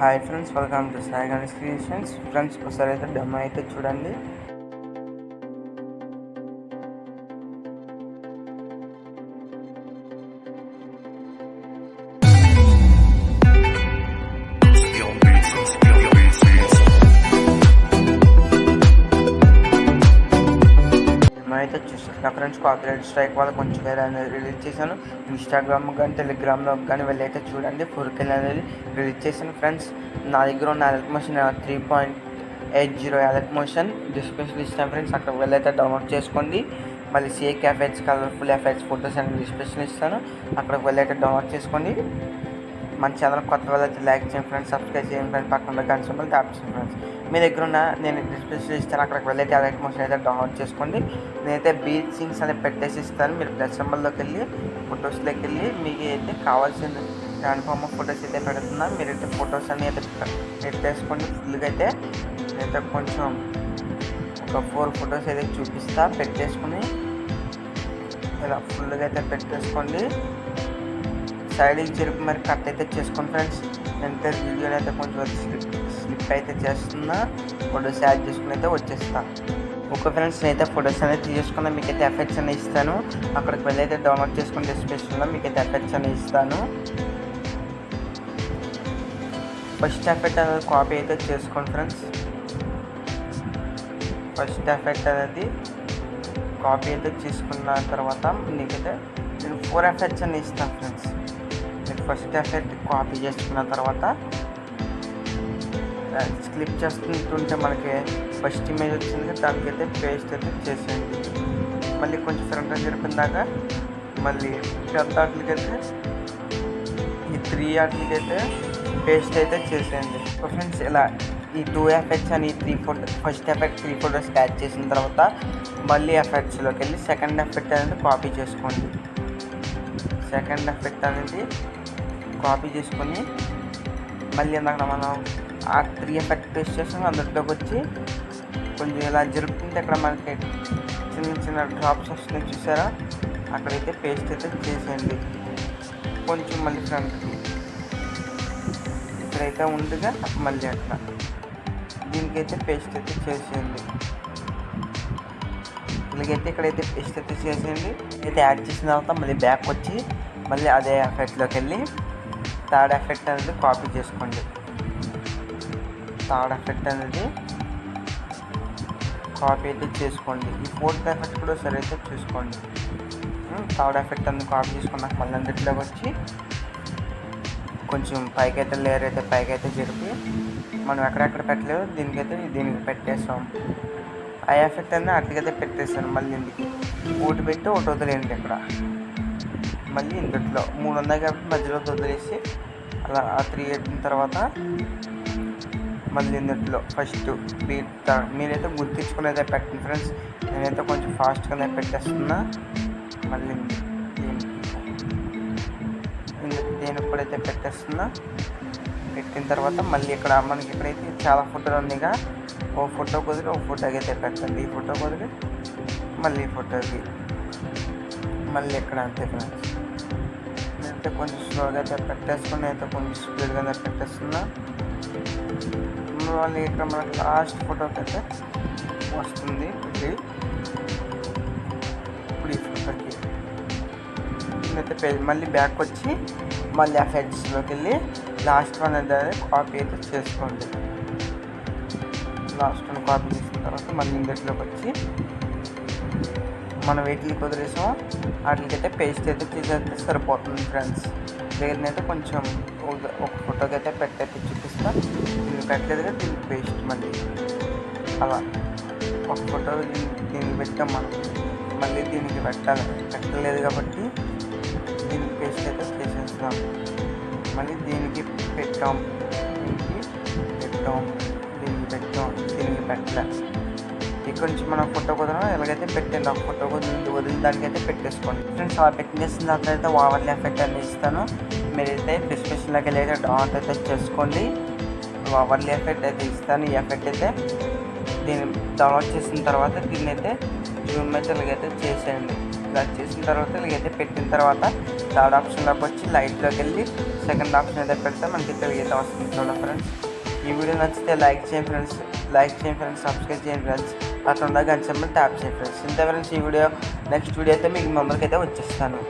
Hi friends welcome to Sai Ganesh creations friends ఒకసారి అయితే demo అయితే చూడండి. డెమో చూస్తారు నా ఫ్రెండ్స్ కాపీరైట్ స్ట్రైక్ వల్ల కొంచెం వేరే అనేది రిలీజ్ చేశాను. ఇన్స్టాగ్రామ్ కానీ టెలిగ్రామ్లో కానీ వెళ్ళైతే చూడండి. ఫోర్ కెల్ అనేది రిలీజ్ చేశాను ఫ్రెండ్స్ నా దగ్గర ఉన్న alert motion three point eight zero alert motion description ఇస్తాను ఫ్రెండ్స్ అక్కడ వెళ్ళైతే డౌన్లోడ్ చేసుకోండి. మళ్ళీ shake effects colourful effects photos అనేది డిస్క్రిప్షన్ ఇస్తాను. అక్కడికి వెళ్ళైతే డౌన్లోడ్ చేసుకోండి. మన ఛానల్ కొత్త వాళ్ళైతే లైక్ చేయండి ఫ్రెండ్స్ సబ్స్క్రైబ్ చేయండి ఫ్రెండ్స్ పక్కన గంట సింబల్ ట్యాప్ చేయండి ఫ్రెండ్స్ మీ దగ్గర ఉన్న నేను డిస్ప్లేస్లో ఇస్తాను అక్కడికి వెళ్ళి టాలెంట్ మోషన్ అయితే డౌన్లోడ్ చేసుకోండి. నేనైతే బీచ్ సింగ్స్ అనేది పెట్టేసి ఇస్తాను. మీరు ప్లస్ సింబల్లోకి వెళ్ళి ఫొటోస్లోకి వెళ్ళి మీకు అయితే కావాల్సిన కన్ఫామ్ ఫొటోస్ అయితే పెడుతున్నా. మీరైతే ఫొటోస్ అన్ని అయితే పెట్టేసుకోండి. ఫుల్గా అయితే నేనైతే కొంచెం ఒక ఫోర్ ఫొటోస్ అయితే చూపిస్తా. పెట్టేసుకుని ఇలా ఫుల్గా అయితే పెట్టేసుకోండి. సైడ్కి జరిపి మరి కట్ అయితే చేసుకోండి ఫ్రెండ్స్ నేనైతే వీడియోని అయితే కొంచెం స్లిప్ స్లిప్ అయితే చేస్తున్నా ఫొటోస్ యాడ్ చేసుకుని అయితే వచ్చేస్తాను ఓకే ఫ్రెండ్స్ నేనైతే ఫొటోస్ అనేది తీసేసుకున్నా మీకు అయితే ఎఫెక్ట్స్ అనేది ఇస్తాను. అక్కడికి వెళ్ళి అయితే డౌన్లోడ్ చేసుకుని డిస్క్రిప్షన్లో మీకు అయితే ఎఫెక్ట్స్ అనేది ఇస్తాను. ఫస్ట్ ఎఫెక్ట్ అనేది కాపీ అయితే చేసుకోండి ఫ్రెండ్స్ ఫస్ట్ ఎఫెక్ట్ అనేది కాపీ అయితే చేసుకున్న తర్వాత మీకైతే నేను ఫోర్ ఎఫెక్ట్స్ అని ఇస్తాను ఫ్రెండ్స్ మీరు ఫస్ట్ ఎఫెక్ట్ కాపీ చేసుకున్న తర్వాత క్లిప్ చేస్తుంటే మనకి ఫస్ట్ ఇమేజ్ వచ్చింది దానికైతే పేస్ట్ అయితే చేసేయండి. మళ్ళీ కొంచెం ఫ్రంట్ జరిపిన దాకా మళ్ళీ పెద్ద వాటికైతే ఈ త్రీ వాటికైతే పేస్ట్ అయితే చేసేయండి. ఫ్రెండ్స్ ఇలా ఈ టూ ఎఫెక్ట్స్ అని three photo first effect three photos catch చేసిన తర్వాత మళ్ళీ ఎఫెక్ట్స్లోకి వెళ్ళి సెకండ్ ఎఫెక్ట్ అనేది కాపీ చేసుకోండి. సెకండ్ ఎఫెక్ట్ అనేది కాపీ చేసుకొని మళ్ళీ ఇందాక మనం ఆ త్రీ ఎఫెక్ట్ టెస్ట్ చేసి అందులోకి వచ్చి కొంచెం ఇలా జరుపుకుంటే అక్కడ మనకి చిన్న చిన్న డ్రాప్స్ వస్తున్నాయి చూసారా? అక్కడైతే పేస్ట్ అయితే చేసేయండి. కొంచెం మళ్ళీ ఫ్రంట్కి ఇక్కడైతే ఉండగా మళ్ళీ అట్లా. దీనికైతే పేస్ట్ అయితే చేసేయండి. ఇలాగైతే ఇక్కడైతే పేస్ట్ అయితే చేసేయండి. అయితే యాడ్ చేసిన తర్వాత మళ్ళీ బ్యాక్ వచ్చి మళ్ళీ అదే ఎఫెక్ట్లోకి వెళ్ళి థర్డ్ ఎఫెక్ట్ అనేది కాపీ చేసుకోండి. థర్డ్ ఎఫెక్ట్ అనేది కాపీ అయితే చేసుకోండి. ఈ ఫోర్త్ ఎఫెక్ట్ కూడా సరే అయితే చూసుకోండి. థర్డ్ ఎఫెక్ట్ అనేది కాపీ చేసుకున్నాక మళ్ళీ అందులోకి వచ్చి కొంచెం పైకి అయితే లేయర్ అయితే పైకి అయితే జరిపి మనం ఎక్కడెక్కడ పెట్టలేదు దీనికైతే దీనికి పెట్టేస్తాం. ఆ ఎఫెక్ట్ అనేది అట్లకైతే పెట్టేస్తాను మళ్ళీ ఇందుకు ఒకటి పెట్టి ఒకటి వదిలేయండి ఇక్కడ. మళ్ళీ ఇంతట్లో మూడు ఉన్నాయి కాబట్టి మధ్యలో వదిలేసి అలా ఆ త్రీ అయిన తర్వాత మళ్ళీ ఇందులో ఫస్ట్ బీట్ మీరైతే గుర్తించుకునేదే పెట్టండి ఫ్రెండ్స్ నేనైతే కొంచెం ఫాస్ట్గానే పెట్టేస్తున్నా. మళ్ళీ నేను ఇప్పుడైతే పెట్టేస్తున్నా. పెట్టిన తర్వాత మళ్ళీ ఇక్కడ మనకి ఇక్కడైతే చాలా ఫోటోలు ఉన్నాయిగా ఓ ఫోటో కుదిరి ఓ ఫోటోకి అయితే పెట్టండి. ఈ ఫోటో కుదిరి మళ్ళీ ఈ ఫోటోకి మళ్ళీ ఇక్కడ అంతే ఫ్రెండ్స్ అయితే కొంచెం స్లోగా అయితే పెట్టేసుకుని అయితే కొంచెం స్పీడ్గా అయితే పెట్టేస్తున్నా. వాళ్ళు ఇక్కడ మనకి లాస్ట్ ఫోటోకి అయితే వస్తుంది ఇది. ఇప్పుడు ఈ ఫోటోకి. అయితే మళ్ళీ బ్యాక్ వచ్చి మళ్ళీ ఆ ఫెడ్స్లోకి వెళ్ళి లాస్ట్ వన్ అయితే కాపీ అయితే చేసుకోండి. లాస్ట్ వన్ కాపీ చేసిన తర్వాత మళ్ళీ ఇందులోకి వచ్చి మనం వీటికి కుదిరేసాం వాటికైతే పేస్ట్ అయితే తీసేస్తే సరిపోతుంది ఫ్రెండ్స్ లేదనైతే కొంచెం ఒక- ఫోటోకి అయితే పెట్టయితే చూపిస్తా దీన్ని పెట్టలేదు దీనికి పేస్ట్ మళ్ళీ. అలా. ఒక ఫోటో దీన్ని దీనికి పెట్టాం మనం. మళ్ళీ దీనికి పెట్టాలి. పెట్టలేదు కాబట్టి దీనికి పేస్ట్ అయితే చేసేస్తాం మళ్ళీ దీనికి పెట్టాం. దీనికి పెట్టాం. దీనికి పెట్టాం. దీనికి పెట్టలే. ఇక్కడ నుంచి మనం ఫోటో కుదరం ఎలాగైతే పెట్టండి ఆ ఫోటో కుదిరి వదిలి దానికైతే పెట్టేసుకోండి. ఫ్రెండ్స్ అలా పెట్టేసిన దాంట్లో అయితే వావర్లీ ఎఫెక్ట్ అని ఇస్తాను. మీరైతే డిస్క్రిప్షన్లోకి వెళ్ళి అయితే డౌన్లోడ్ అయితే చేసుకోండి. వావర్లీ ఎఫెక్ట్ అయితే ఇస్తాను. ఈ ఎఫెక్ట్ అయితే దీన్ని డౌన్లోడ్ చేసిన తర్వాత దీన్ని అయితే జూమ్ అయితే ఇలాగైతే చేసేయండి. ఇలా చేసిన తర్వాత ఇలాగైతే పెట్టిన తర్వాత థర్డ్ ఆప్షన్లోకి వచ్చి లైట్లోకి వెళ్ళి సెకండ్ ఆప్షన్ అయితే పెడితే మనకి తెలియతే వస్తుంది చూడండి ఫ్రెండ్స్. ఈ వీడియో నచ్చితే లైక్ చేయండి ఫ్రెండ్స్. లైక్ చేయండి ఫ్రెండ్స్. సబ్స్క్రైబ్ చేయండి ఫ్రెండ్స్. అట్లా ఉన్న గంట ట్యాప్ చేయండి ఫ్రెండ్స్. ఇంత ఫ్రెండ్స్ ఈ వీడియో నెక్స్ట్ వీడియో అయితే మీకు మెంబర్కి అయితే వచ్చేస్తాను.